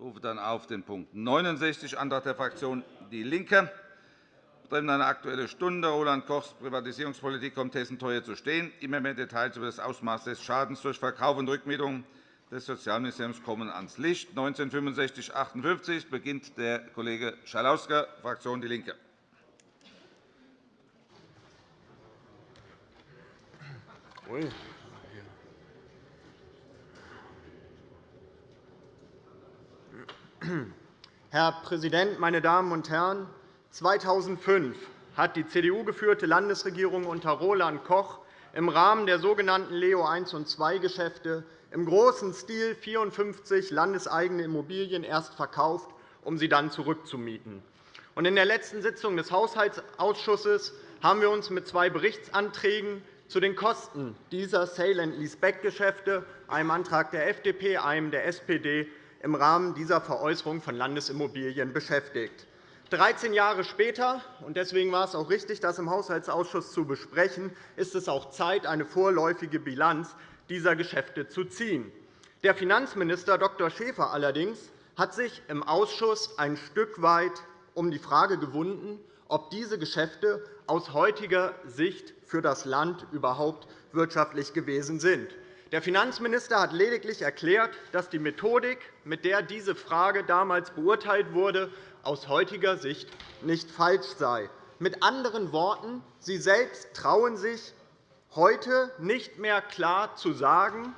Ich rufe dann auf den Punkt 69, Antrag der Fraktion DIE LINKE, betreffend eine Aktuelle Stunde. Roland Kochs Privatisierungspolitik kommt Hessen teuer zu stehen. Immer mehr Details über das Ausmaß des Schadens durch Verkauf und Rückmietung des Sozialministeriums kommen ans Licht. 1965-58 beginnt der Kollege Schalauske, Fraktion DIE LINKE. Herr Präsident, meine Damen und Herren! 2005 hat die CDU-geführte Landesregierung unter Roland Koch im Rahmen der sogenannten Leo I und II-Geschäfte im großen Stil 54 landeseigene Immobilien erst verkauft, um sie dann zurückzumieten. In der letzten Sitzung des Haushaltsausschusses haben wir uns mit zwei Berichtsanträgen zu den Kosten dieser Sale-and-Leaseback-Geschäfte, einem Antrag der FDP, einem der SPD, im Rahmen dieser Veräußerung von Landesimmobilien beschäftigt. 13 Jahre später, und deswegen war es auch richtig, das im Haushaltsausschuss zu besprechen, ist es auch Zeit, eine vorläufige Bilanz dieser Geschäfte zu ziehen. Der Finanzminister Dr. Schäfer allerdings hat sich im Ausschuss ein Stück weit um die Frage gewunden, ob diese Geschäfte aus heutiger Sicht für das Land überhaupt wirtschaftlich gewesen sind. Der Finanzminister hat lediglich erklärt, dass die Methodik, mit der diese Frage damals beurteilt wurde, aus heutiger Sicht nicht falsch sei. Mit anderen Worten, Sie selbst trauen sich heute nicht mehr klar zu sagen,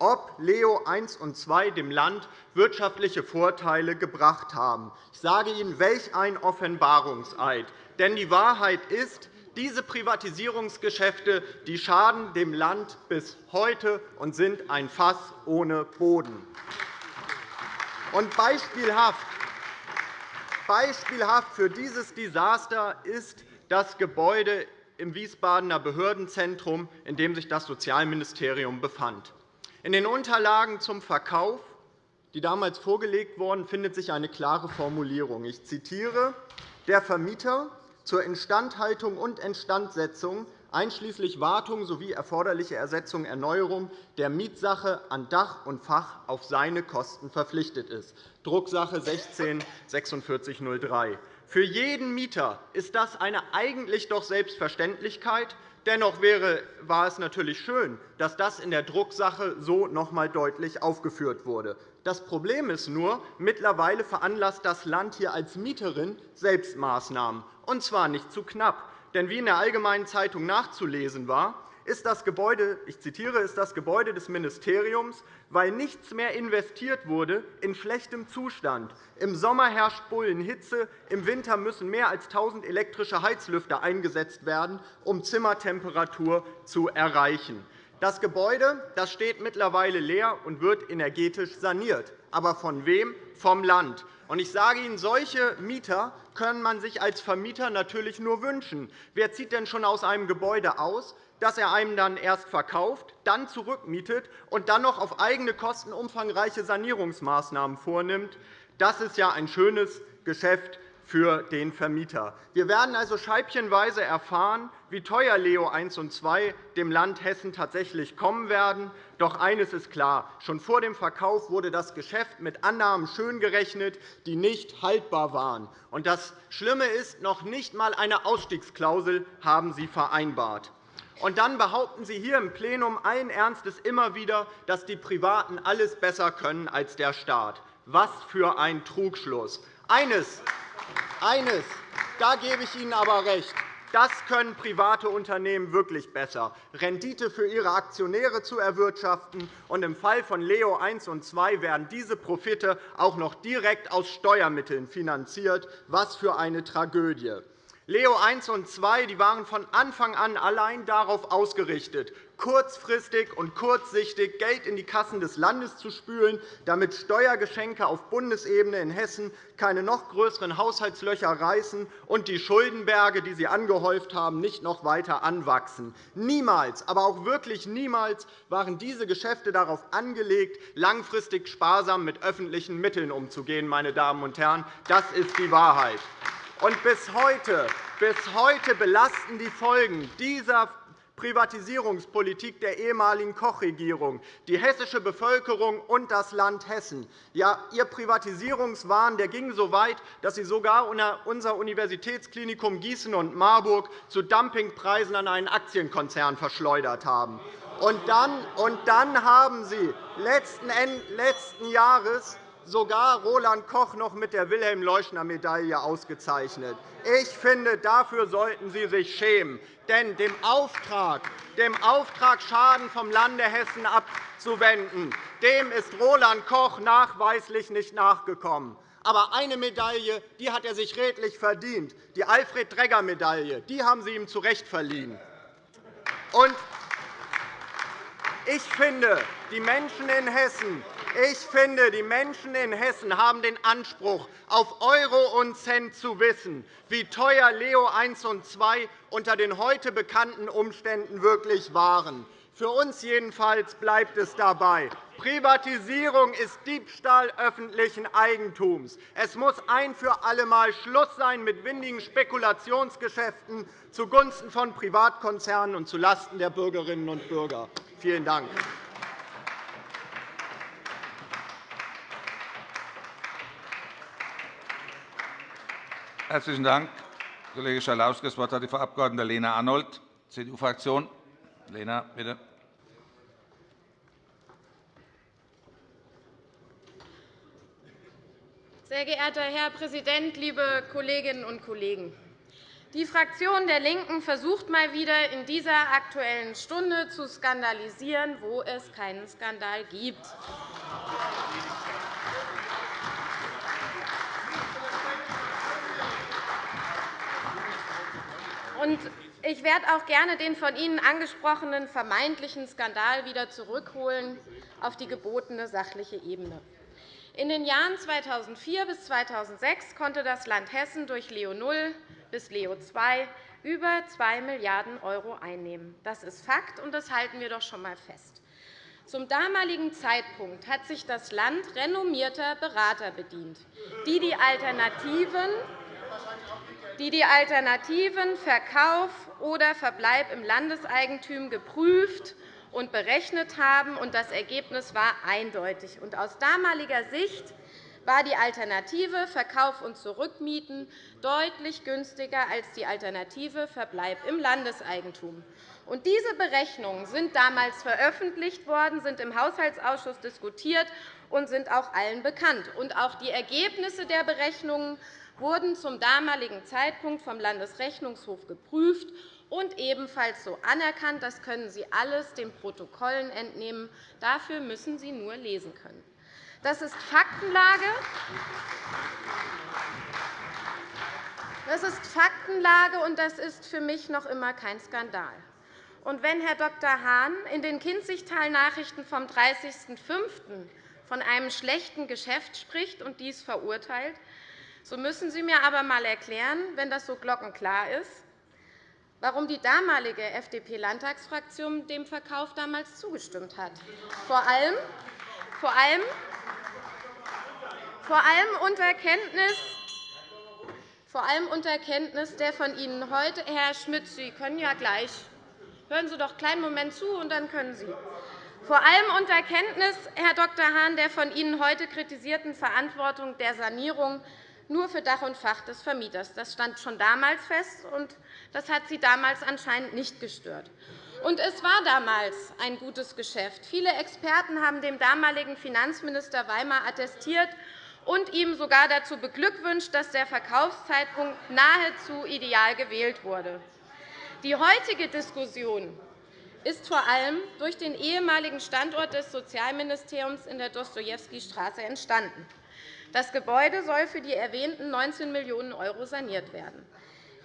ob Leo I und II dem Land wirtschaftliche Vorteile gebracht haben. Ich sage Ihnen, welch ein Offenbarungseid. Denn die Wahrheit ist, diese Privatisierungsgeschäfte die schaden dem Land bis heute und sind ein Fass ohne Boden. Und beispielhaft Beispielhaft für dieses Desaster ist das Gebäude im Wiesbadener Behördenzentrum, in dem sich das Sozialministerium befand. In den Unterlagen zum Verkauf, die damals vorgelegt wurden, findet sich eine klare Formulierung. Ich zitiere. Der Vermieter zur Instandhaltung und Instandsetzung einschließlich Wartung sowie erforderliche Ersetzung und Erneuerung der Mietsache an Dach und Fach auf seine Kosten verpflichtet ist. Drucksache 16 4603 Für jeden Mieter ist das eine eigentlich doch Selbstverständlichkeit. Dennoch war es natürlich schön, dass das in der Drucksache so noch einmal deutlich aufgeführt wurde. Das Problem ist nur, mittlerweile veranlasst das Land hier als Mieterin Selbstmaßnahmen, und zwar nicht zu knapp. Denn wie in der Allgemeinen Zeitung nachzulesen war, ist das Gebäude, ich zitiere, ist das Gebäude des Ministeriums, weil nichts mehr investiert wurde, in schlechtem Zustand. Im Sommer herrscht Bullenhitze, im Winter müssen mehr als 1.000 elektrische Heizlüfter eingesetzt werden, um Zimmertemperatur zu erreichen. Das Gebäude das steht mittlerweile leer und wird energetisch saniert. Aber von wem? Vom Land. Ich sage Ihnen, solche Mieter können man sich als Vermieter natürlich nur wünschen. Wer zieht denn schon aus einem Gebäude aus, das er einem dann erst verkauft, dann zurückmietet und dann noch auf eigene Kosten umfangreiche Sanierungsmaßnahmen vornimmt? Das ist ja ein schönes Geschäft für den Vermieter. Wir werden also scheibchenweise erfahren, wie teuer Leo I und II dem Land Hessen tatsächlich kommen werden. Doch eines ist klar. Schon vor dem Verkauf wurde das Geschäft mit Annahmen schön gerechnet, die nicht haltbar waren. Und das Schlimme ist, noch nicht einmal eine Ausstiegsklausel haben Sie vereinbart. Und dann behaupten Sie hier im Plenum allen Ernstes immer wieder, dass die Privaten alles besser können als der Staat. Was für ein Trugschluss! Eines eines, da gebe ich Ihnen aber recht. Das können private Unternehmen wirklich besser, Rendite für ihre Aktionäre zu erwirtschaften. Und Im Fall von Leo I und II werden diese Profite auch noch direkt aus Steuermitteln finanziert. Was für eine Tragödie! Leo I und II waren von Anfang an allein darauf ausgerichtet, kurzfristig und kurzsichtig Geld in die Kassen des Landes zu spülen, damit Steuergeschenke auf Bundesebene in Hessen keine noch größeren Haushaltslöcher reißen und die Schuldenberge, die sie angehäuft haben, nicht noch weiter anwachsen. Niemals, aber auch wirklich niemals waren diese Geschäfte darauf angelegt, langfristig sparsam mit öffentlichen Mitteln umzugehen. Meine Damen und Herren. Das ist die Wahrheit. Und bis heute, bis heute belasten die Folgen dieser Privatisierungspolitik der ehemaligen Koch-Regierung, die hessische Bevölkerung und das Land Hessen. Ja, Ihr Privatisierungswahn der ging so weit, dass Sie sogar unser Universitätsklinikum Gießen und Marburg zu Dumpingpreisen an einen Aktienkonzern verschleudert haben. Und dann, und dann haben Sie letzten, letzten Jahres sogar Roland Koch noch mit der Wilhelm-Leuschner-Medaille ausgezeichnet. Ich finde, dafür sollten Sie sich schämen. Denn dem Auftrag, dem Auftrag, Schaden vom Lande Hessen abzuwenden, dem ist Roland Koch nachweislich nicht nachgekommen. Aber eine Medaille die hat er sich redlich verdient, die Alfred-Dregger-Medaille. Die haben Sie ihm zu Recht verliehen. Und ich finde, die Menschen in Hessen ich finde, die Menschen in Hessen haben den Anspruch, auf Euro und Cent zu wissen, wie teuer Leo I und II unter den heute bekannten Umständen wirklich waren. Für uns jedenfalls bleibt es dabei. Privatisierung ist Diebstahl öffentlichen Eigentums. Es muss ein für allemal Schluss sein mit windigen Spekulationsgeschäften zugunsten von Privatkonzernen und zulasten der Bürgerinnen und Bürger. Vielen Dank. Herzlichen Dank, Kollege Schalauske. Das Wort hat die Frau Abg. Lena Arnold, CDU-Fraktion. Lena, bitte. Sehr geehrter Herr Präsident, liebe Kolleginnen und Kollegen! Die Fraktion der LINKEN versucht mal wieder in dieser Aktuellen Stunde zu skandalisieren, wo es keinen Skandal gibt. Ich werde auch gerne den von Ihnen angesprochenen vermeintlichen Skandal wieder zurückholen auf die gebotene sachliche Ebene. In den Jahren 2004 bis 2006 konnte das Land Hessen durch Leo I bis Leo II über 2 Milliarden € einnehmen. Das ist Fakt, und das halten wir doch schon einmal fest. Zum damaligen Zeitpunkt hat sich das Land renommierter Berater bedient, die die Alternativen die die Alternativen Verkauf oder Verbleib im Landeseigentum geprüft und berechnet haben. Das Ergebnis war eindeutig. Aus damaliger Sicht war die Alternative Verkauf und Zurückmieten deutlich günstiger als die Alternative Verbleib im Landeseigentum. diese Berechnungen sind damals veröffentlicht worden, sind im Haushaltsausschuss diskutiert und sind auch allen bekannt. auch die Ergebnisse der Berechnungen wurden zum damaligen Zeitpunkt vom Landesrechnungshof geprüft und ebenfalls so anerkannt. Das können Sie alles den Protokollen entnehmen. Dafür müssen Sie nur lesen können. Das ist Faktenlage. Das ist Faktenlage, und das ist für mich noch immer kein Skandal. Und wenn Herr Dr. Hahn in den Kinzigtal-Nachrichten vom 30.05. von einem schlechten Geschäft spricht und dies verurteilt, so müssen Sie mir aber einmal erklären, wenn das so glockenklar ist, warum die damalige FDP-Landtagsfraktion dem Verkauf damals zugestimmt hat. Vor allem, vor allem, vor allem unter Kenntnis vor allem unter Kenntnis der von Ihnen heute, Herr Schmidt, Sie können ja gleich, hören Sie doch einen kleinen Moment zu, und dann können Sie. Vor allem unter Kenntnis, Herr Dr. Hahn, der von Ihnen heute kritisierten Verantwortung der Sanierung nur für Dach und Fach des Vermieters. Das stand schon damals fest, und das hat Sie damals anscheinend nicht gestört. Und es war damals ein gutes Geschäft. Viele Experten haben dem damaligen Finanzminister Weimar attestiert und ihm sogar dazu beglückwünscht, dass der Verkaufszeitpunkt nahezu ideal gewählt wurde. Die heutige Diskussion ist vor allem durch den ehemaligen Standort des Sozialministeriums in der Dostojewski-Straße entstanden. Das Gebäude soll für die erwähnten 19 Millionen € saniert werden.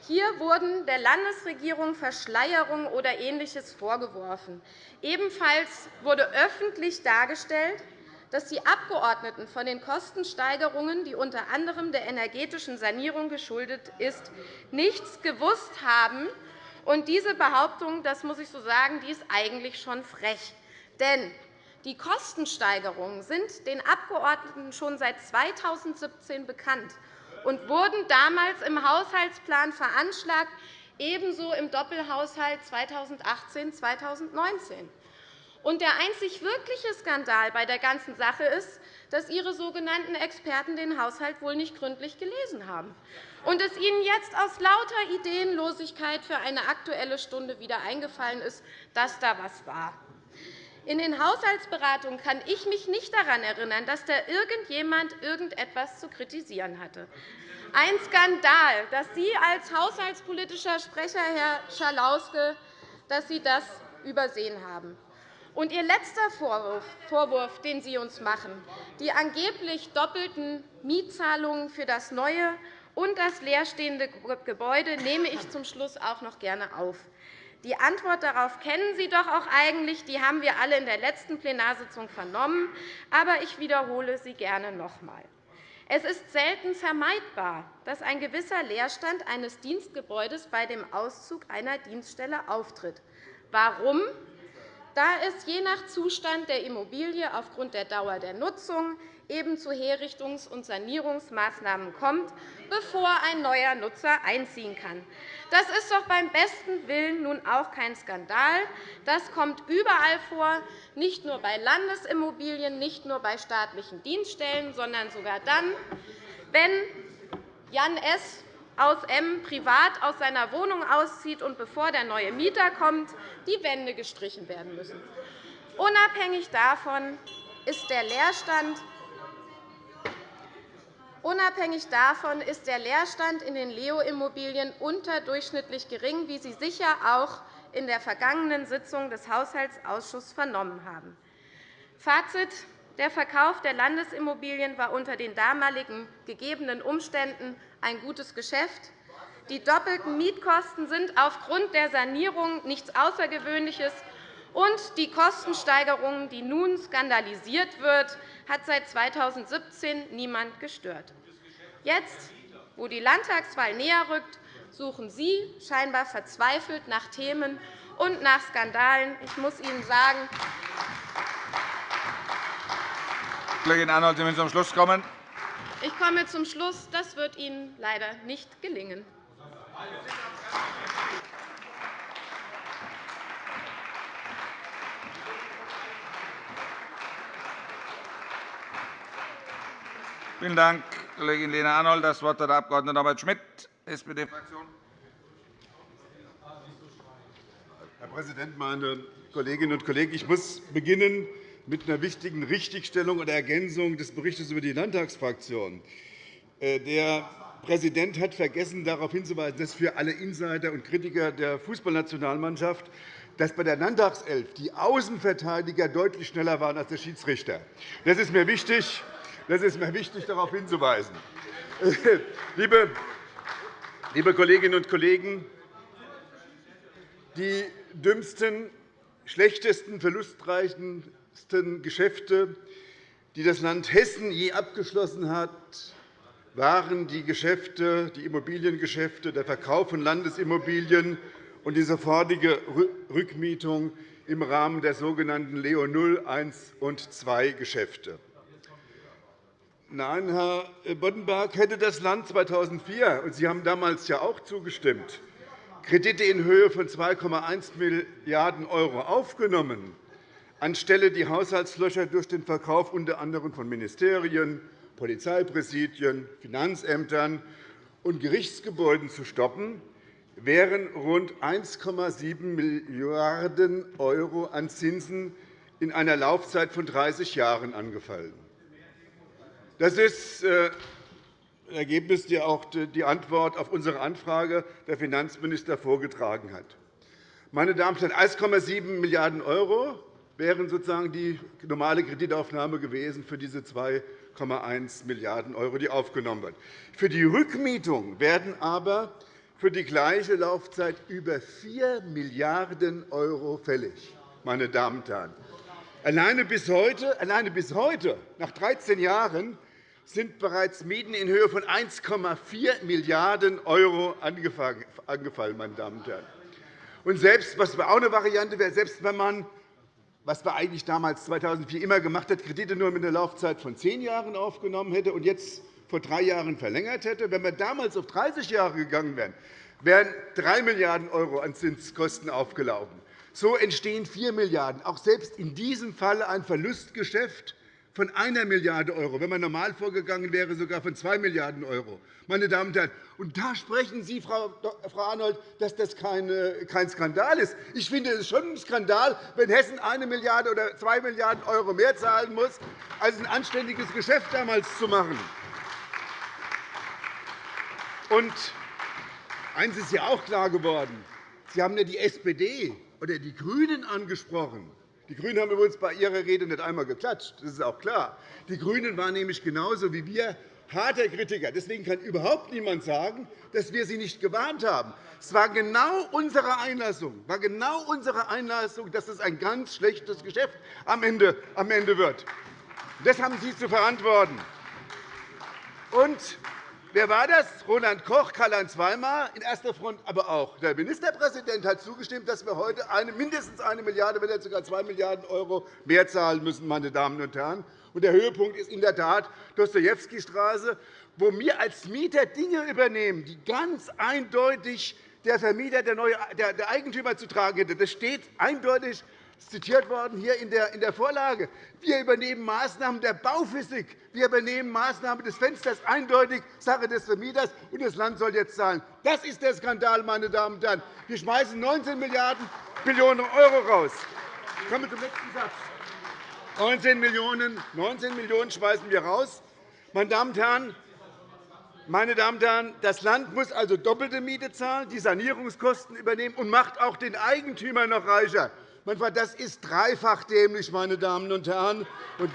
Hier wurden der Landesregierung Verschleierung oder Ähnliches vorgeworfen. Ebenfalls wurde öffentlich dargestellt, dass die Abgeordneten von den Kostensteigerungen, die unter anderem der energetischen Sanierung geschuldet ist, nichts gewusst haben. Und diese Behauptung, das muss ich so sagen, die ist eigentlich schon frech. Denn die Kostensteigerungen sind den Abgeordneten schon seit 2017 bekannt und wurden damals im Haushaltsplan veranschlagt ebenso im Doppelhaushalt 2018-2019. Und der einzig wirkliche Skandal bei der ganzen Sache ist, dass Ihre sogenannten Experten den Haushalt wohl nicht gründlich gelesen haben und es Ihnen jetzt aus lauter Ideenlosigkeit für eine Aktuelle Stunde wieder eingefallen ist, dass da was war. In den Haushaltsberatungen kann ich mich nicht daran erinnern, dass da irgendjemand irgendetwas zu kritisieren hatte. Ein Skandal, dass Sie als haushaltspolitischer Sprecher, Herr Schalauske, dass Sie das übersehen haben. Und Ihr letzter Vorwurf, den Sie uns machen, die angeblich doppelten Mietzahlungen für das neue und das leerstehende Gebäude, nehme ich zum Schluss auch noch gerne auf. Die Antwort darauf kennen Sie doch auch eigentlich. Die haben wir alle in der letzten Plenarsitzung vernommen. Aber ich wiederhole sie gerne noch einmal. Es ist selten vermeidbar, dass ein gewisser Leerstand eines Dienstgebäudes bei dem Auszug einer Dienststelle auftritt. Warum? Da es je nach Zustand der Immobilie aufgrund der Dauer der Nutzung eben zu Herrichtungs- und Sanierungsmaßnahmen kommt, bevor ein neuer Nutzer einziehen kann. Das ist doch beim besten Willen nun auch kein Skandal. Das kommt überall vor, nicht nur bei Landesimmobilien, nicht nur bei staatlichen Dienststellen, sondern sogar dann, wenn Jan S. aus M. privat aus seiner Wohnung auszieht und bevor der neue Mieter kommt, die Wände gestrichen werden müssen. Unabhängig davon ist der Leerstand Unabhängig davon ist der Leerstand in den Leo-Immobilien unterdurchschnittlich gering, wie Sie sicher auch in der vergangenen Sitzung des Haushaltsausschusses vernommen haben. Fazit. Der Verkauf der Landesimmobilien war unter den damaligen gegebenen Umständen ein gutes Geschäft. Die doppelten Mietkosten sind aufgrund der Sanierung nichts Außergewöhnliches, und die Kostensteigerung, die nun skandalisiert wird, hat seit 2017 niemand gestört. Jetzt, wo die Landtagswahl näher rückt, suchen Sie scheinbar verzweifelt nach Themen und nach Skandalen. Ich muss Ihnen sagen, Kollegin Arnold, Sie müssen zum Schluss kommen. Ich komme zum Schluss. Das wird Ihnen leider nicht gelingen. Vielen Dank, Kollegin Lena Arnold. Das Wort hat der Abg. Norbert Schmidt, SPD-Fraktion. Herr Präsident, meine Kolleginnen und Kollegen! Ich muss beginnen mit einer wichtigen Richtigstellung oder Ergänzung des Berichts über die Landtagsfraktion. Äh, der Präsident hat vergessen, darauf hinzuweisen, dass für alle Insider und Kritiker der Fußballnationalmannschaft dass bei der Landtagself die Außenverteidiger deutlich schneller waren als der Schiedsrichter. Das ist mir wichtig. Das ist mir wichtig, darauf hinzuweisen. Liebe Kolleginnen und Kollegen, die dümmsten, schlechtesten, verlustreichsten Geschäfte, die das Land Hessen je abgeschlossen hat, waren die Geschäfte, die Immobiliengeschäfte, der Verkauf von Landesimmobilien und die sofortige Rückmietung im Rahmen der sogenannten Leo 0, 1 und 2 Geschäfte. Nein, Herr Boddenberg, hätte das Land 2004 – und Sie haben damals ja auch zugestimmt – Kredite in Höhe von 2,1 Milliarden € aufgenommen, anstelle die Haushaltslöcher durch den Verkauf unter anderem von Ministerien, Polizeipräsidien, Finanzämtern und Gerichtsgebäuden zu stoppen, wären rund 1,7 Milliarden € an Zinsen in einer Laufzeit von 30 Jahren angefallen. Das ist äh, ein Ergebnis, das auch die Antwort auf unsere Anfrage der Finanzminister vorgetragen hat. Meine Damen und Herren, 1,7 Milliarden € wären sozusagen die normale Kreditaufnahme gewesen für diese 2,1 Milliarden €, die aufgenommen werden. Für die Rückmietung werden aber für die gleiche Laufzeit über 4 Milliarden € fällig. Meine Damen und Herren. Alleine bis heute, alleine bis heute nach 13 Jahren, sind bereits Mieten in Höhe von 1,4 Milliarden € angefallen. Meine Damen und Herren. Und selbst, was auch eine Variante wäre, selbst wenn man was man eigentlich damals 2004 immer gemacht hat, Kredite nur mit einer Laufzeit von zehn Jahren aufgenommen hätte und jetzt vor drei Jahren verlängert hätte, wenn wir damals auf 30 Jahre gegangen wären, wären 3 Milliarden € an Zinskosten aufgelaufen. So entstehen 4 Milliarden €. Auch selbst in diesem Falle ein Verlustgeschäft von 1 Milliarde €, wenn man normal vorgegangen wäre, sogar von 2 Milliarden €. Meine Damen und Herren, und da sprechen Sie, Frau Arnold, dass das kein Skandal ist. Ich finde es schon ein Skandal, wenn Hessen 1 Milliarde € oder 2 Milliarden € mehr zahlen muss, als ein anständiges Geschäft damals zu machen. Und eines ist ja auch klar geworden. Sie haben ja die SPD oder die GRÜNEN angesprochen. Die GRÜNEN haben übrigens bei Ihrer Rede nicht einmal geklatscht. Das ist auch klar. Die GRÜNEN waren nämlich genauso wie wir harter Kritiker. Deswegen kann überhaupt niemand sagen, dass wir Sie nicht gewarnt haben. Es war genau unsere Einlassung, war genau unsere Einlassung dass es ein ganz schlechtes Geschäft am Ende wird. Das haben Sie zu verantworten. Und Wer war das? Roland Koch, Karl-Heinz Weimar in erster Front, aber auch der Ministerpräsident hat zugestimmt, dass wir heute mindestens 1 Milliarde, wenn nicht sogar 2 Milliarden € mehr zahlen müssen. Meine Damen und Herren. Und der Höhepunkt ist in der Tat Dostojewski-Straße, wo wir als Mieter Dinge übernehmen, die ganz eindeutig der Vermieter, der Eigentümer zu tragen hätte. Das steht eindeutig zitiert worden hier in der Vorlage. Wir übernehmen Maßnahmen der Bauphysik. Wir übernehmen Maßnahmen des Fensters, eindeutig Sache des Vermieters, und das Land soll jetzt zahlen. Das ist der Skandal, meine Damen und Herren. Wir schmeißen 19 Milliarden Millionen € raus. Ich komme zum nächsten Satz. 19 Millionen, 19 Millionen schmeißen wir raus. Meine Damen und Herren, meine Damen und Herren, das Land muss also doppelte Miete zahlen, die Sanierungskosten übernehmen und macht auch den Eigentümer noch reicher. Das ist dreifach dämlich, meine Damen und Herren.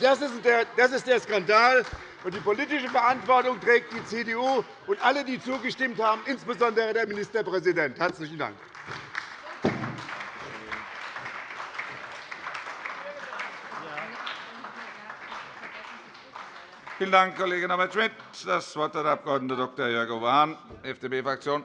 Das ist der Skandal. Die politische Verantwortung trägt die CDU und alle, die zugestimmt haben, insbesondere der Ministerpräsident. – Herzlichen Dank. Vielen Dank, Kollege Norbert Schmidt. Das Wort hat der Abg. Dr. Jörg Hahn, FDP-Fraktion.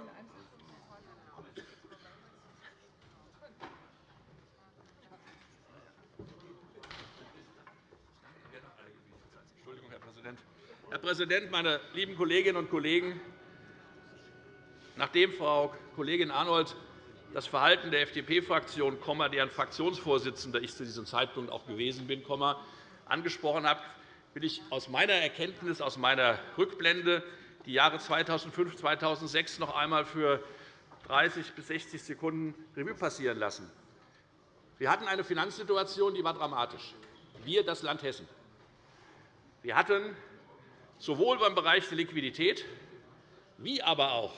Herr Präsident, meine lieben Kolleginnen und Kollegen! Nachdem Frau Kollegin Arnold das Verhalten der FDP-Fraktion, deren Fraktionsvorsitzender ich zu diesem Zeitpunkt auch gewesen bin, angesprochen hat, will ich aus meiner Erkenntnis, aus meiner Rückblende die Jahre 2005 und 2006 noch einmal für 30 bis 60 Sekunden Revue passieren lassen. Wir hatten eine Finanzsituation, die war dramatisch. Wir, das Land Hessen. Wir hatten sowohl beim Bereich der Liquidität wie aber auch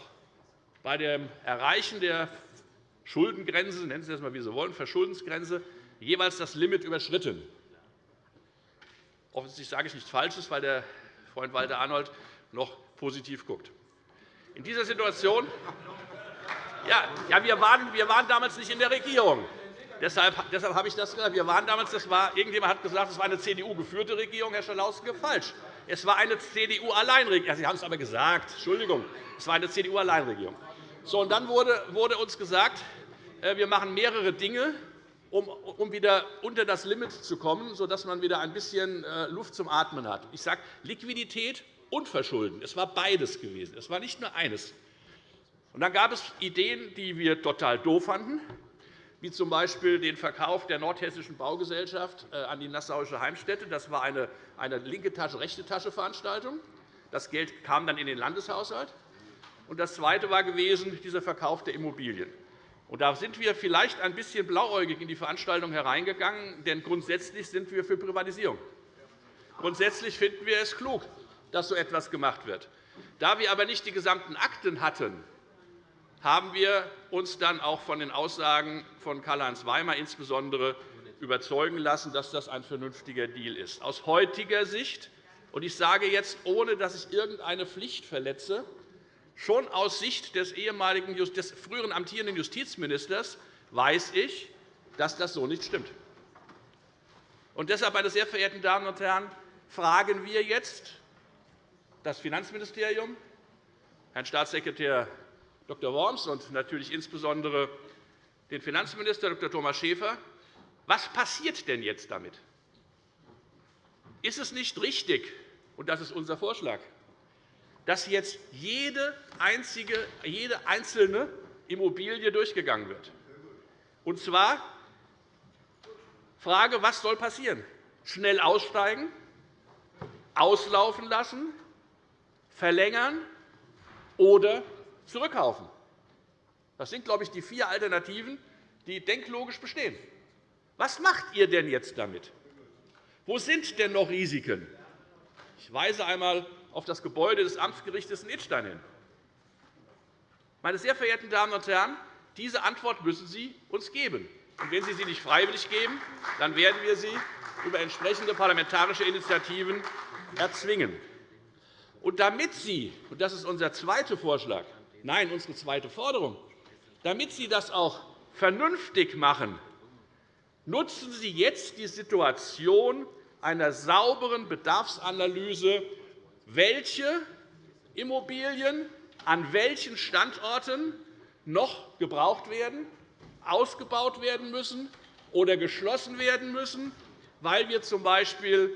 bei dem Erreichen der Schuldengrenze, nennen Sie das einmal, wie Sie wollen, Verschuldensgrenze, jeweils das Limit überschritten. Offensichtlich sage ich nichts Falsches, weil der Freund Walter Arnold noch positiv guckt. In dieser Situation ja, ja, wir, waren, wir waren damals nicht in der Regierung. Deshalb, deshalb habe ich das gesagt. Wir waren damals, das war, irgendjemand hat gesagt, es war eine CDU-geführte Regierung. Herr Schalauske, falsch. Es war eine CDU-Alleinregierung. Sie haben es aber gesagt. Entschuldigung. Es war eine CDU-Alleinregierung. So, und dann wurde, uns gesagt, äh, wir machen mehrere Dinge, um, um wieder unter das Limit zu kommen, sodass man wieder ein bisschen äh, Luft zum Atmen hat. Ich sage Liquidität und Verschulden. Es war beides gewesen. Es war nicht nur eines. Und dann gab es Ideen, die wir total doof fanden wie z. B. den Verkauf der Nordhessischen Baugesellschaft äh, an die Nassauische Heimstätte. Das war eine, eine linke Tasche, rechte Tasche Veranstaltung. Das Geld kam dann in den Landeshaushalt. Und das Zweite war gewesen, dieser Verkauf der Immobilien. Und da sind wir vielleicht ein bisschen blauäugig in die Veranstaltung hereingegangen, denn grundsätzlich sind wir für Privatisierung. Grundsätzlich finden wir es klug, dass so etwas gemacht wird. Da wir aber nicht die gesamten Akten hatten, haben wir uns dann auch von den Aussagen von Karl-Heinz Weimar insbesondere überzeugen lassen, dass das ein vernünftiger Deal ist. Aus heutiger Sicht, und ich sage jetzt, ohne dass ich irgendeine Pflicht verletze, schon aus Sicht des, ehemaligen, des früheren amtierenden Justizministers weiß ich, dass das so nicht stimmt. Und deshalb, meine sehr verehrten Damen und Herren, fragen wir jetzt das Finanzministerium, Herrn Staatssekretär Dr. Worms und natürlich insbesondere den Finanzminister Dr. Thomas Schäfer. Was passiert denn jetzt damit? Ist es nicht richtig, und das ist unser Vorschlag, dass jetzt jede, einzige, jede einzelne Immobilie durchgegangen wird. Und zwar Frage, was soll passieren? Schnell aussteigen, auslaufen lassen, verlängern oder zurückkaufen. Das sind, glaube ich, die vier Alternativen, die denklogisch bestehen. Was macht ihr denn jetzt damit? Wo sind denn noch Risiken? Ich weise einmal auf das Gebäude des Amtsgerichts in Idstein hin. Meine sehr verehrten Damen und Herren, diese Antwort müssen Sie uns geben. Und wenn Sie sie nicht freiwillig geben, dann werden wir sie über entsprechende parlamentarische Initiativen erzwingen. Und damit Sie, und das ist unser zweiter Vorschlag, nein, unsere zweite Forderung, damit Sie das auch vernünftig machen, nutzen Sie jetzt die Situation einer sauberen Bedarfsanalyse, welche Immobilien an welchen Standorten noch gebraucht werden, ausgebaut werden müssen oder geschlossen werden müssen, weil wir z.B.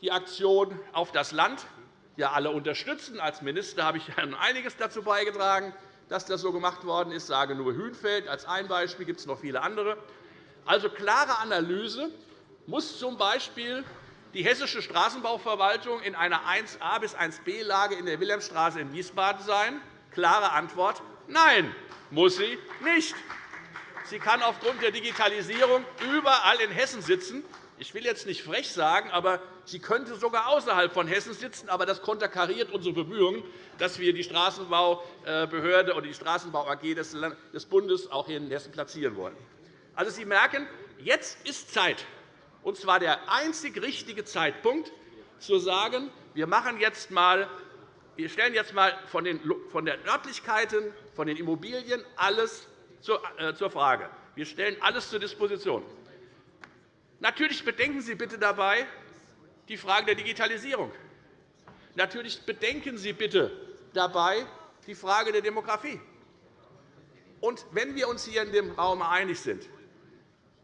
die Aktion auf das Land ja alle unterstützen. Als Minister habe ich einiges dazu beigetragen, dass das so gemacht worden ist. Ich sage nur Hünfeld als ein Beispiel, gibt es noch viele andere. Also klare Analyse muss z. B. die Hessische Straßenbauverwaltung in einer 1a bis 1b-Lage in der Wilhelmstraße in Wiesbaden sein? Klare Antwort Nein, muss sie nicht. Sie kann aufgrund der Digitalisierung überall in Hessen sitzen. Ich will jetzt nicht frech sagen, aber sie könnte sogar außerhalb von Hessen sitzen. Aber das konterkariert unsere Bemühungen, dass wir die Straßenbaubehörde oder die Straßenbau AG des Bundes auch hier in Hessen platzieren wollen. Also, Sie merken, jetzt ist Zeit, und zwar der einzig richtige Zeitpunkt, zu sagen, wir, machen jetzt mal, wir stellen jetzt einmal von den Örtlichkeiten, von den Immobilien alles äh, zur Frage. Wir stellen alles zur Disposition. Natürlich bedenken Sie bitte dabei die Frage der Digitalisierung. Natürlich bedenken Sie bitte dabei die Frage der Demografie. Und wenn wir uns hier in dem Raum einig sind,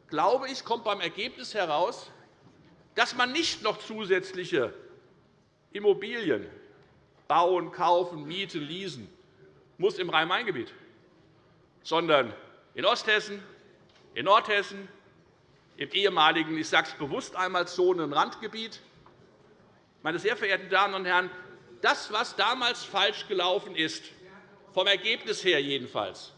glaube ich, kommt beim Ergebnis heraus, dass man nicht noch zusätzliche Immobilien bauen, kaufen, mieten, leasen muss im Rhein-Main-Gebiet sondern in Osthessen, in Nordhessen, im ehemaligen, ich sage es bewusst einmal, Zonenrandgebiet. Meine sehr verehrten Damen und Herren, das, was damals falsch gelaufen ist, vom Ergebnis her jedenfalls,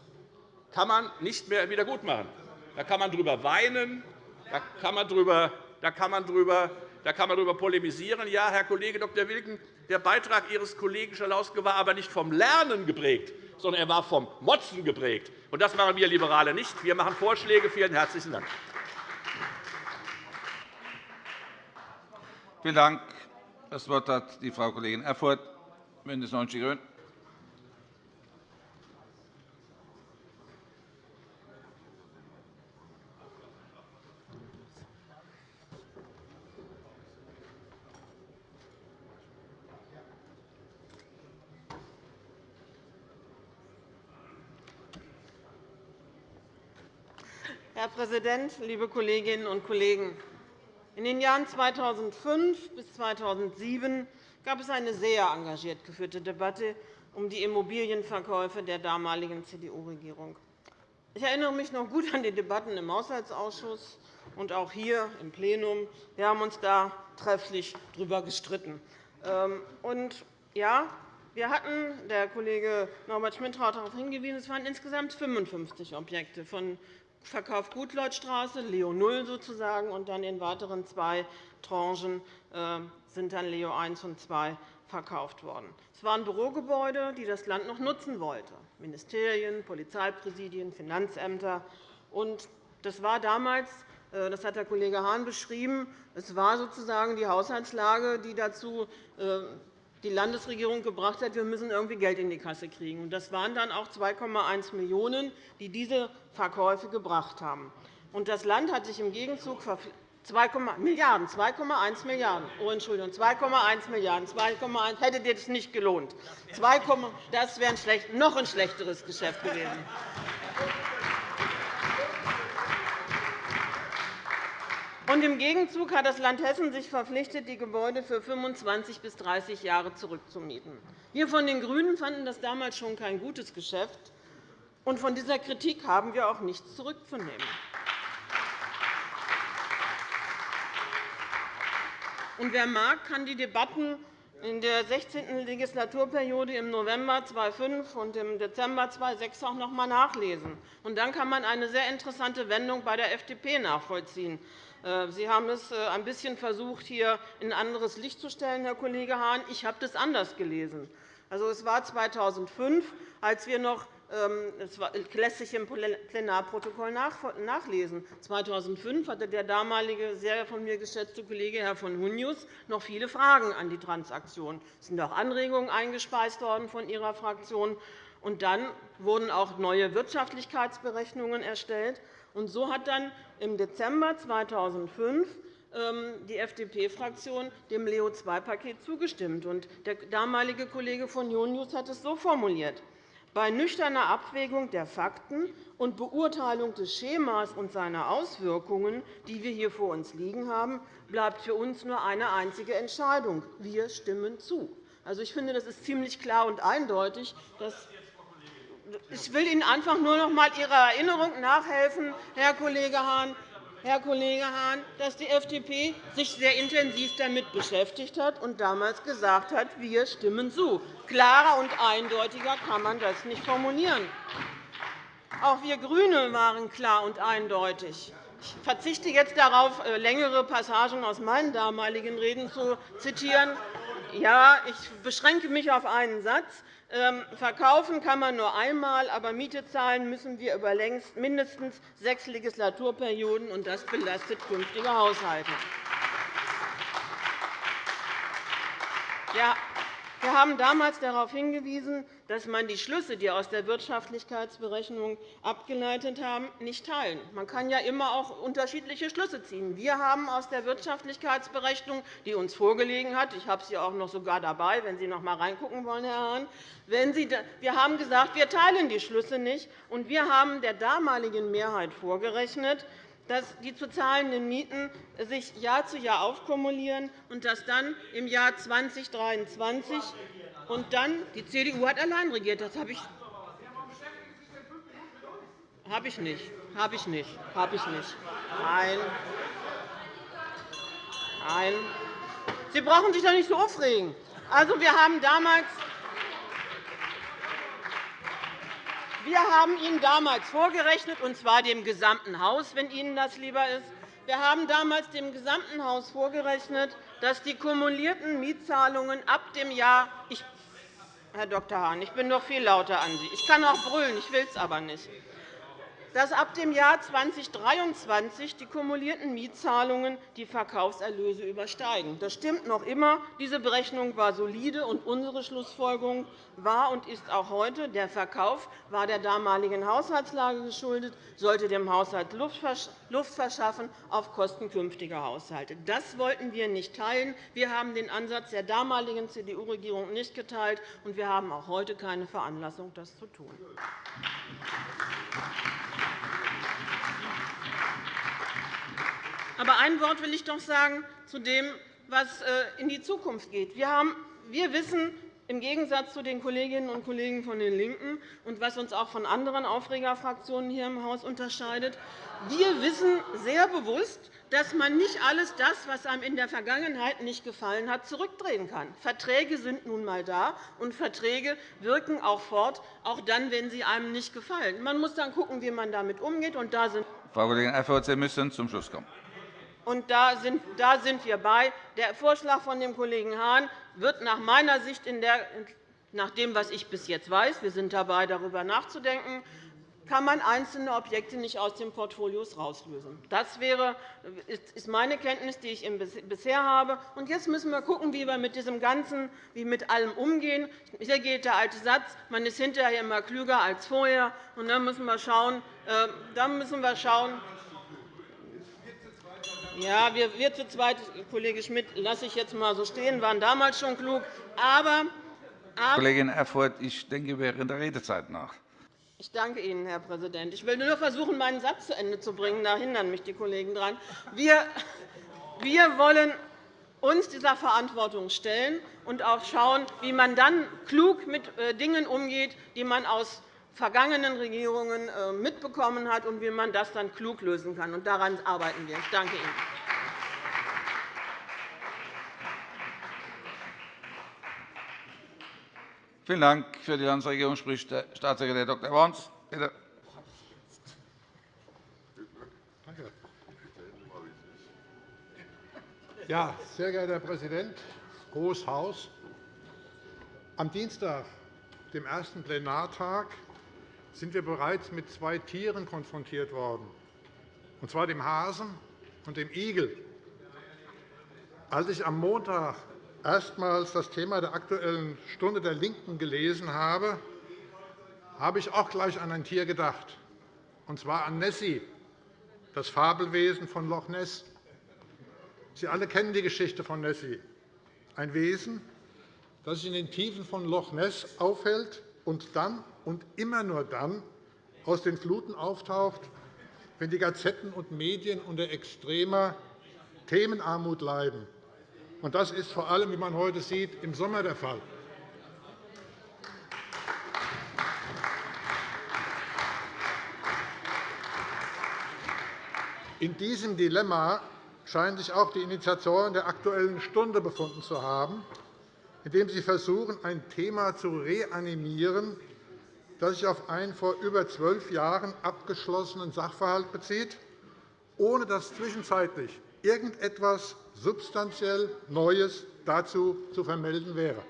kann man nicht mehr wiedergutmachen. Da kann man darüber weinen, da kann man darüber, da kann man darüber, da kann man darüber polemisieren. Ja, Herr Kollege Dr. Wilken, der Beitrag Ihres Kollegen Schalauske war aber nicht vom Lernen geprägt, sondern er war vom Motzen geprägt. Und das machen wir Liberale nicht. Wir machen Vorschläge. Vielen herzlichen Dank. Vielen Dank. Das Wort hat die Frau Kollegin Erfurth, BÜNDNIS 90 die GRÜNEN. Herr Präsident, liebe Kolleginnen und Kollegen! In den Jahren 2005 bis 2007 gab es eine sehr engagiert geführte Debatte um die Immobilienverkäufe der damaligen CDU-Regierung. Ich erinnere mich noch gut an die Debatten im Haushaltsausschuss und auch hier im Plenum. Wir haben uns da trefflich darüber gestritten. Ähm, und, ja, wir hatten, der Kollege Norbert Schmidt hat darauf hingewiesen, es waren insgesamt 55 Objekte von Verkauf Gutleutstraße, Leo 0 sozusagen, und dann in weiteren zwei Tranchen äh, sind dann Leo 1 und 2 verkauft worden. Es waren Bürogebäude, die das Land noch nutzen wollte, Ministerien, Polizeipräsidien, Finanzämter. Das war damals, äh, das hat der Kollege Hahn beschrieben, es war sozusagen die Haushaltslage, die dazu äh, die Landesregierung gebracht hat, wir müssen irgendwie Geld in die Kasse kriegen. Das waren dann auch 2,1 Millionen €, die diese Verkäufe gebracht haben. das Land hat sich im Gegenzug 2, Milliarden, 2,1 Milliarden €. Oh, Entschuldigung, 2,1 Milliarden €. Hätte dir das nicht gelohnt. 2, das wäre ein noch ein schlechteres Geschäft gewesen. Und Im Gegenzug hat das Land Hessen sich verpflichtet, die Gebäude für 25 bis 30 Jahre zurückzumieten. Wir von den GRÜNEN fanden das damals schon kein gutes Geschäft. Und von dieser Kritik haben wir auch nichts zurückzunehmen. Und wer mag, kann die Debatten in der 16. Legislaturperiode im November 2005 und im Dezember 2006 auch noch einmal nachlesen. Und dann kann man eine sehr interessante Wendung bei der FDP nachvollziehen. Äh, Sie haben es äh, ein bisschen versucht, hier in ein anderes Licht zu stellen, Herr Kollege Hahn. Ich habe das anders gelesen. Also, es war 2005, als wir noch das lässt sich im Plenarprotokoll nachlesen. 2005 hatte der damalige, sehr von mir geschätzte Kollege Herr von Hunius noch viele Fragen an die Transaktion. Es sind auch Anregungen eingespeist worden von Ihrer Fraktion. Und dann wurden auch neue Wirtschaftlichkeitsberechnungen erstellt. So hat dann im Dezember 2005 ähm, die FDP-Fraktion dem Leo-II-Paket zugestimmt. Der damalige Kollege von Jonius hat es so formuliert. Bei nüchterner Abwägung der Fakten und Beurteilung des Schemas und seiner Auswirkungen, die wir hier vor uns liegen haben, bleibt für uns nur eine einzige Entscheidung. Wir stimmen zu. Also, ich finde, das ist ziemlich klar und eindeutig. Ich will Ihnen einfach nur noch einmal Ihrer Erinnerung nachhelfen, Herr Kollege Hahn. Herr Kollege Hahn, dass die FDP sich sehr intensiv damit beschäftigt hat und damals gesagt hat, wir stimmen zu. Klarer und eindeutiger kann man das nicht formulieren. Auch wir GRÜNE waren klar und eindeutig. Ich verzichte jetzt darauf, äh, längere Passagen aus meinen damaligen Reden zu zitieren. Ja, ich beschränke mich auf einen Satz. Ähm, verkaufen kann man nur einmal, aber Miete zahlen müssen wir über mindestens sechs Legislaturperioden, und das belastet künftige Haushalte. Wir haben damals darauf hingewiesen, dass man die Schlüsse, die aus der Wirtschaftlichkeitsberechnung abgeleitet haben, nicht teilen. Man kann ja immer auch unterschiedliche Schlüsse ziehen. Wir haben aus der Wirtschaftlichkeitsberechnung, die uns vorgelegen hat, ich habe sie auch noch sogar dabei, wenn Sie noch einmal reingucken wollen, Herr Hahn, wir haben gesagt, wir teilen die Schlüsse nicht, und wir haben der damaligen Mehrheit vorgerechnet, dass die zu zahlenden Mieten sich Jahr zu Jahr aufkumulieren und dass dann im Jahr 2023 und dann die CDU hat allein regiert. Das habe ich habe ich nicht. Habe ich nicht. Habe ich nicht. Nein. Nein. Sie brauchen sich doch nicht so aufregen. Also, wir haben damals Wir haben Ihnen damals vorgerechnet, und zwar dem gesamten Haus, wenn Ihnen das lieber ist. Wir haben damals dem gesamten Haus vorgerechnet, dass die kumulierten Mietzahlungen ab dem Jahr ich, Herr Dr. Hahn, ich bin noch viel lauter an Sie. Ich kann auch brüllen, ich will es aber nicht dass ab dem Jahr 2023 die kumulierten Mietzahlungen die Verkaufserlöse übersteigen. Das stimmt noch immer. Diese Berechnung war solide, und unsere Schlussfolgerung war und ist auch heute, der Verkauf war der damaligen Haushaltslage geschuldet, sollte dem Haushalt Luft verschaffen auf Kosten künftiger Haushalte. Das wollten wir nicht teilen. Wir haben den Ansatz der damaligen CDU-Regierung nicht geteilt, und wir haben auch heute keine Veranlassung, das zu tun. Aber ein Wort will ich doch sagen zu dem, was äh, in die Zukunft geht. Wir wissen, im Gegensatz zu den Kolleginnen und Kollegen von den LINKEN und was uns auch von anderen Aufregerfraktionen hier im Haus unterscheidet, wir wissen sehr bewusst, dass man nicht alles das, was einem in der Vergangenheit nicht gefallen hat, zurückdrehen kann. Verträge sind nun einmal da, und Verträge wirken auch fort, auch dann, wenn sie einem nicht gefallen. Man muss dann schauen, wie man damit umgeht. Und da sind Frau Kollegin Erfurth, Sie müssen zum Schluss kommen. Und da sind, wir bei. Der Vorschlag von dem Kollegen Hahn wird nach meiner Sicht, nach dem, was ich bis jetzt weiß, wir sind dabei, darüber nachzudenken, kann man einzelne Objekte nicht aus den Portfolios herauslösen. Das ist meine Kenntnis, die ich bisher habe. Und jetzt müssen wir schauen, wie wir mit diesem Ganzen, wie mit allem umgehen. Hier gilt der alte Satz, man ist hinterher immer klüger als vorher. Und dann müssen wir schauen, äh, dann müssen wir schauen ja, wir, wir zu zweit, Kollege Schmidt, lasse ich jetzt einmal so stehen, waren damals schon klug. Aber, aber Kollegin Erfurth, ich denke während der Redezeit nach. Ich danke Ihnen, Herr Präsident. Ich will nur versuchen, meinen Satz zu Ende zu bringen. Da hindern mich die Kollegen daran. Wir, wir wollen uns dieser Verantwortung stellen und auch schauen, wie man dann klug mit äh, Dingen umgeht, die man aus vergangenen Regierungen äh, mitbekommen hat, und wie man das dann klug lösen kann. Und daran arbeiten wir. Ich danke Ihnen. Vielen Dank. Für die Landesregierung spricht der Staatssekretär Dr. Worms. Bitte. Ja, sehr geehrter Herr Präsident, Hohes Haus! Am Dienstag, dem ersten Plenartag, sind wir bereits mit zwei Tieren konfrontiert worden, und zwar dem Hasen und dem Igel. Als ich am Montag erstmals das Thema der Aktuellen Stunde der LINKEN gelesen habe, habe ich auch gleich an ein Tier gedacht, und zwar an Nessie, das Fabelwesen von Loch Ness. Sie alle kennen die Geschichte von Nessie, ein Wesen, das sich in den Tiefen von Loch Ness aufhält und dann und immer nur dann aus den Fluten auftaucht, wenn die Gazetten und Medien unter extremer Themenarmut leiden. Das ist vor allem, wie man heute sieht, im Sommer der Fall. In diesem Dilemma scheinen sich auch die Initiatoren der Aktuellen Stunde befunden zu haben, indem sie versuchen, ein Thema zu reanimieren, das sich auf einen vor über zwölf Jahren abgeschlossenen Sachverhalt bezieht, ohne dass zwischenzeitlich irgendetwas substanziell Neues dazu zu vermelden wäre.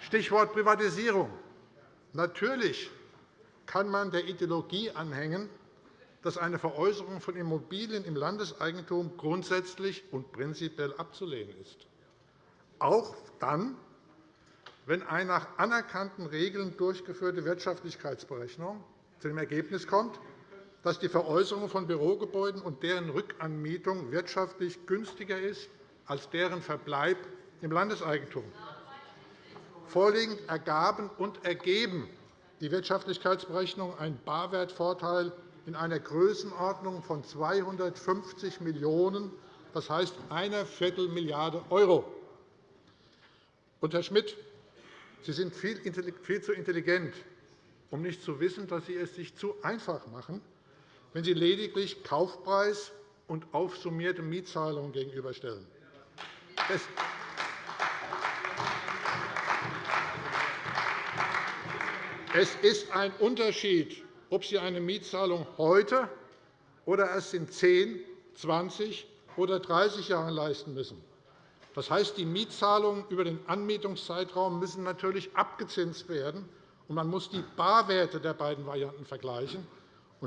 Stichwort Privatisierung. Natürlich kann man der Ideologie anhängen, dass eine Veräußerung von Immobilien im Landeseigentum grundsätzlich und prinzipiell abzulehnen ist. Auch dann, wenn eine nach anerkannten Regeln durchgeführte Wirtschaftlichkeitsberechnung zu dem Ergebnis kommt, dass die Veräußerung von Bürogebäuden und deren Rückanmietung wirtschaftlich günstiger ist als deren Verbleib im Landeseigentum. Vorliegend ergaben und ergeben die Wirtschaftlichkeitsberechnungen einen Barwertvorteil in einer Größenordnung von 250 Millionen €, das heißt einer Viertelmilliarde €. Und, Herr Schmidt, Sie sind viel zu intelligent, um nicht zu wissen, dass Sie es sich zu einfach machen, wenn Sie lediglich Kaufpreis und aufsummierte Mietzahlungen gegenüberstellen. Es ist ein Unterschied, ob Sie eine Mietzahlung heute oder erst in 10, 20 oder 30 Jahren leisten müssen. Das heißt, die Mietzahlungen über den Anmietungszeitraum müssen natürlich abgezinst werden, und man muss die Barwerte der beiden Varianten vergleichen.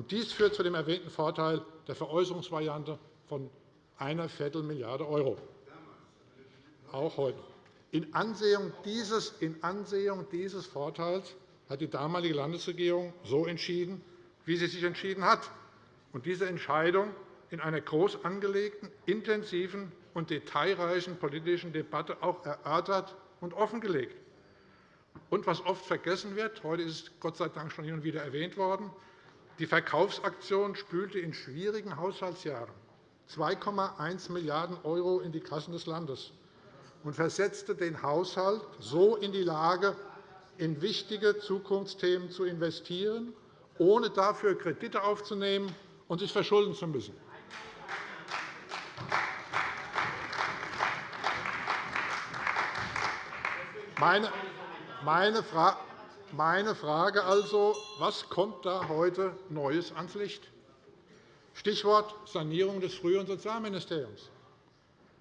Dies führt zu dem erwähnten Vorteil der Veräußerungsvariante von einer Viertelmilliarde €. Auch heute. In Ansehung dieses, in Ansehung dieses Vorteils hat die damalige Landesregierung so entschieden, wie sie sich entschieden hat. Und diese Entscheidung in einer groß angelegten, intensiven und detailreichen politischen Debatte auch erörtert und offengelegt. Und was oft vergessen wird, heute ist es Gott sei Dank schon hin und wieder erwähnt worden, die Verkaufsaktion spülte in schwierigen Haushaltsjahren 2,1 Milliarden € in die Kassen des Landes und versetzte den Haushalt so in die Lage, in wichtige Zukunftsthemen zu investieren, ohne dafür Kredite aufzunehmen und sich verschulden zu müssen. Meine Frage also, was kommt da heute Neues ans Licht? Stichwort Sanierung des früheren Sozialministeriums.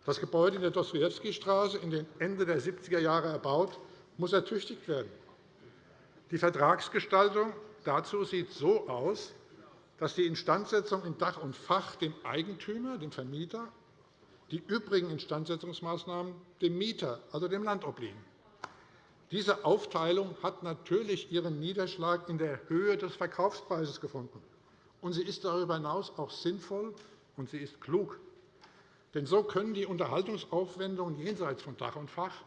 Das Gebäude in der Dostojewskistraße, in den Ende der 70er Jahre erbaut, muss ertüchtigt werden. Die Vertragsgestaltung dazu sieht so aus, dass die Instandsetzung in Dach und Fach dem Eigentümer, dem Vermieter, die übrigen Instandsetzungsmaßnahmen dem Mieter, also dem Land, obliegen. Diese Aufteilung hat natürlich ihren Niederschlag in der Höhe des Verkaufspreises gefunden. Und sie ist darüber hinaus auch sinnvoll und sie ist klug. Denn so können die Unterhaltungsaufwendungen jenseits von Dach und Fach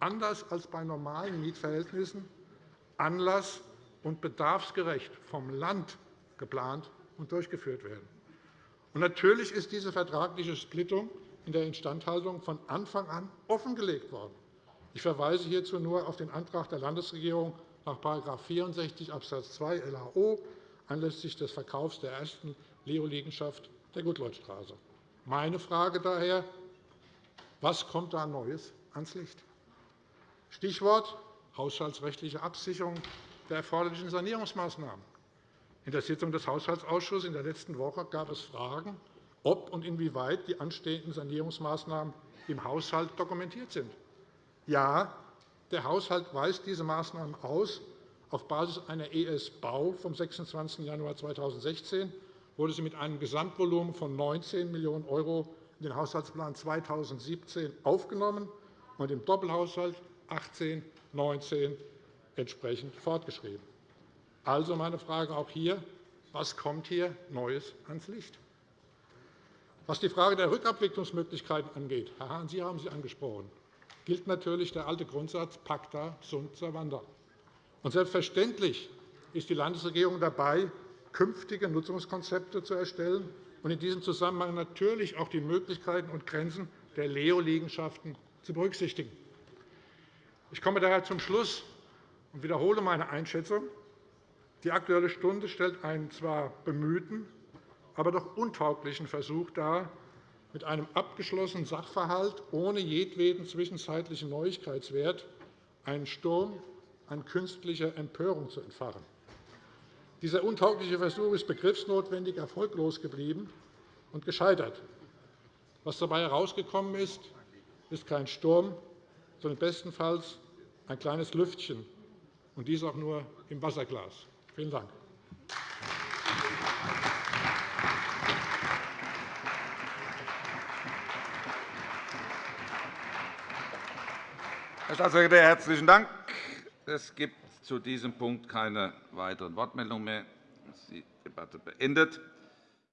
anders als bei normalen Mietverhältnissen Anlass und bedarfsgerecht vom Land geplant und durchgeführt werden. Und natürlich ist diese vertragliche Splittung in der Instandhaltung von Anfang an offengelegt worden. Ich verweise hierzu nur auf den Antrag der Landesregierung nach § 64 Abs. 2 LAO anlässlich des Verkaufs der ersten Leo-Liegenschaft der Gutleutstraße. Meine Frage daher, was kommt da Neues ans Licht? Stichwort haushaltsrechtliche Absicherung der erforderlichen Sanierungsmaßnahmen. In der Sitzung des Haushaltsausschusses in der letzten Woche gab es Fragen, ob und inwieweit die anstehenden Sanierungsmaßnahmen im Haushalt dokumentiert sind. Ja, der Haushalt weist diese Maßnahmen aus. Auf Basis einer ES-Bau vom 26. Januar 2016 wurde sie mit einem Gesamtvolumen von 19 Millionen € in den Haushaltsplan 2017 aufgenommen und im Doppelhaushalt 18-19 entsprechend fortgeschrieben. Also meine Frage auch hier, was kommt hier Neues ans Licht? Was die Frage der Rückabwicklungsmöglichkeiten angeht, Herr Hahn, Sie haben sie angesprochen, gilt natürlich der alte Grundsatz Pacta sunt servanda. Und selbstverständlich ist die Landesregierung dabei, künftige Nutzungskonzepte zu erstellen und in diesem Zusammenhang natürlich auch die Möglichkeiten und Grenzen der Leo-Liegenschaften zu berücksichtigen. Ich komme daher zum Schluss und wiederhole meine Einschätzung. Die Aktuelle Stunde stellt einen zwar bemühten, aber doch untauglichen Versuch dar, mit einem abgeschlossenen Sachverhalt ohne jedweden zwischenzeitlichen Neuigkeitswert einen Sturm an künstlicher Empörung zu entfachen. Dieser untaugliche Versuch ist begriffsnotwendig erfolglos geblieben und gescheitert. Was dabei herausgekommen ist, ist kein Sturm, sondern bestenfalls ein kleines Lüftchen, und dies auch nur im Wasserglas. Vielen Dank. Herr Staatssekretär, herzlichen Dank. Es gibt zu diesem Punkt keine weiteren Wortmeldungen mehr. Die Debatte beendet.